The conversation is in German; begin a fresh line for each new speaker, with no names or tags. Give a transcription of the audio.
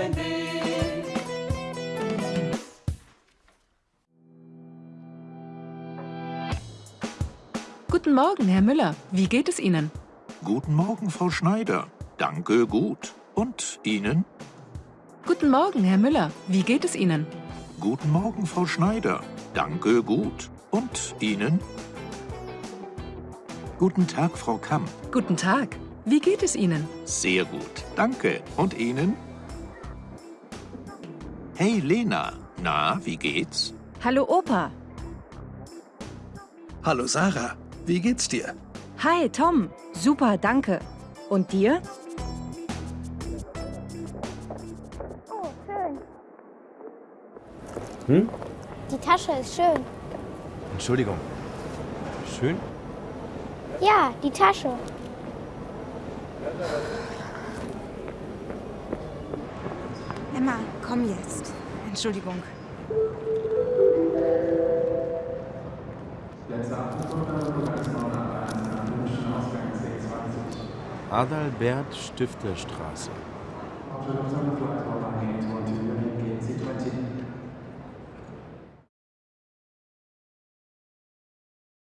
dein Weg. Guten Morgen, Herr Müller. Wie geht es Ihnen?
Guten Morgen, Frau Schneider. Danke, gut. Und Ihnen?
Guten Morgen, Herr Müller. Wie geht es Ihnen?
Guten Morgen, Frau Schneider. Danke, gut. Und Ihnen? Guten Tag, Frau Kamm.
Guten Tag. Wie geht es Ihnen?
Sehr gut. Danke. Und Ihnen? Hey, Lena. Na, wie geht's?
Hallo Opa.
Hallo Sarah, wie geht's dir?
Hi Tom. Super, danke. Und dir?
Oh, schön.
Hm?
Die Tasche ist schön.
Entschuldigung. Schön?
Ja, die Tasche.
Emma, komm jetzt. Entschuldigung.
Adalbert Stifterstraße.